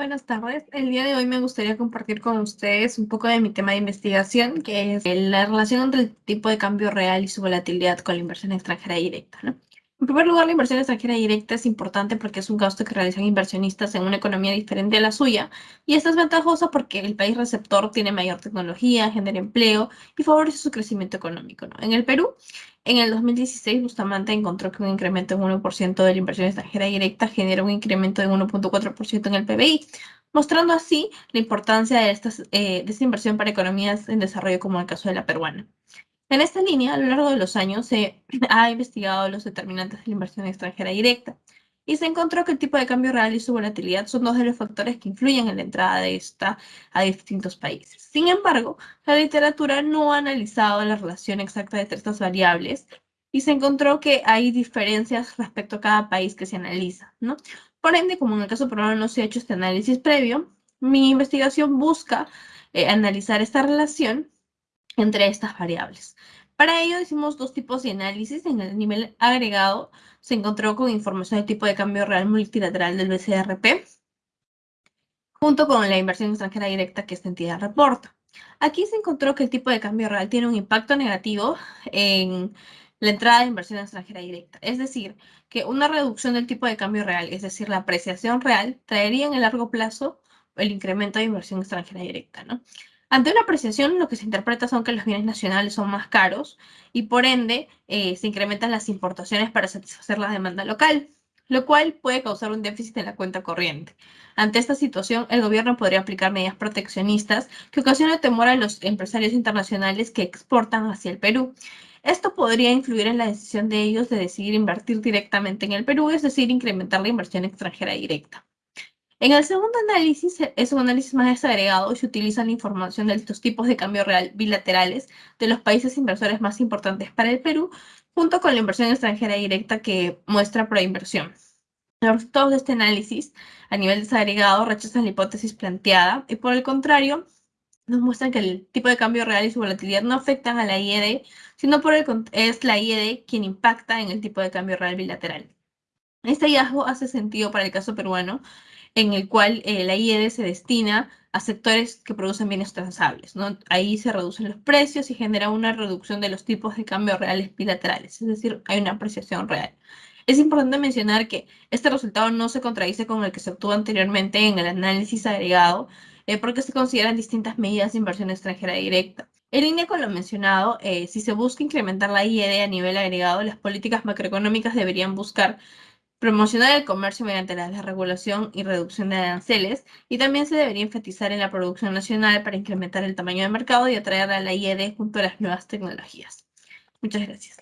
Buenas tardes. El día de hoy me gustaría compartir con ustedes un poco de mi tema de investigación, que es la relación entre el tipo de cambio real y su volatilidad con la inversión extranjera directa. En primer lugar, la inversión extranjera directa es importante porque es un gasto que realizan inversionistas en una economía diferente a la suya, y esta es ventajosa porque el país receptor tiene mayor tecnología, genera empleo y favorece su crecimiento económico. En el Perú, en el 2016, Bustamante encontró que un incremento en 1% de la inversión extranjera directa genera un incremento de 1.4% en el PBI, mostrando así la importancia de, eh, de esta inversión para economías en desarrollo como el caso de la peruana. En esta línea, a lo largo de los años, se ha investigado los determinantes de la inversión extranjera directa y se encontró que el tipo de cambio real y su volatilidad son dos de los factores que influyen en la entrada de esta a distintos países. Sin embargo, la literatura no ha analizado la relación exacta de estas variables y se encontró que hay diferencias respecto a cada país que se analiza, ¿no? Por ende, como en el caso peruano no se ha hecho este análisis previo, mi investigación busca eh, analizar esta relación entre estas variables. Para ello hicimos dos tipos de análisis. En el nivel agregado se encontró con información de tipo de cambio real multilateral del BCRP, junto con la inversión extranjera directa que esta entidad reporta. Aquí se encontró que el tipo de cambio real tiene un impacto negativo en la entrada de inversión extranjera directa. Es decir, que una reducción del tipo de cambio real, es decir, la apreciación real, traería en el largo plazo el incremento de inversión extranjera directa. ¿no? Ante una apreciación, lo que se interpreta son que los bienes nacionales son más caros y por ende eh, se incrementan las importaciones para satisfacer la demanda local, lo cual puede causar un déficit en la cuenta corriente. Ante esta situación, el gobierno podría aplicar medidas proteccionistas que ocasionan temor a los empresarios internacionales que exportan hacia el Perú. Esto podría influir en la decisión de ellos de decidir invertir directamente en el Perú, es decir, incrementar la inversión extranjera directa. En el segundo análisis, e, es un análisis más desagregado y se utiliza la información de estos tipos de cambio real bilaterales de los países inversores más importantes para el Perú, junto con la inversión extranjera directa que muestra inversión. Los resultados de este análisis a nivel desagregado rechazan la hipótesis planteada y por el contrario nos muestran que el tipo de cambio real y su volatilidad no afectan a la IED, sino por el, es la IED quien impacta en el tipo de cambio real bilateral. Este hallazgo hace sentido para el caso peruano, en el cual eh, la IED se destina a sectores que producen bienes transables. ¿no? Ahí se reducen los precios y genera una reducción de los tipos de cambio reales bilaterales, es decir, hay una apreciación real. Es importante mencionar que este resultado no se contradice con el que se obtuvo anteriormente en el análisis agregado, eh, porque se consideran distintas medidas de inversión extranjera directa. En línea con lo mencionado, eh, si se busca incrementar la IED a nivel agregado, las políticas macroeconómicas deberían buscar promocionar el comercio mediante la desregulación y reducción de aranceles, y también se debería enfatizar en la producción nacional para incrementar el tamaño de mercado y atraer a la IED junto a las nuevas tecnologías. Muchas gracias.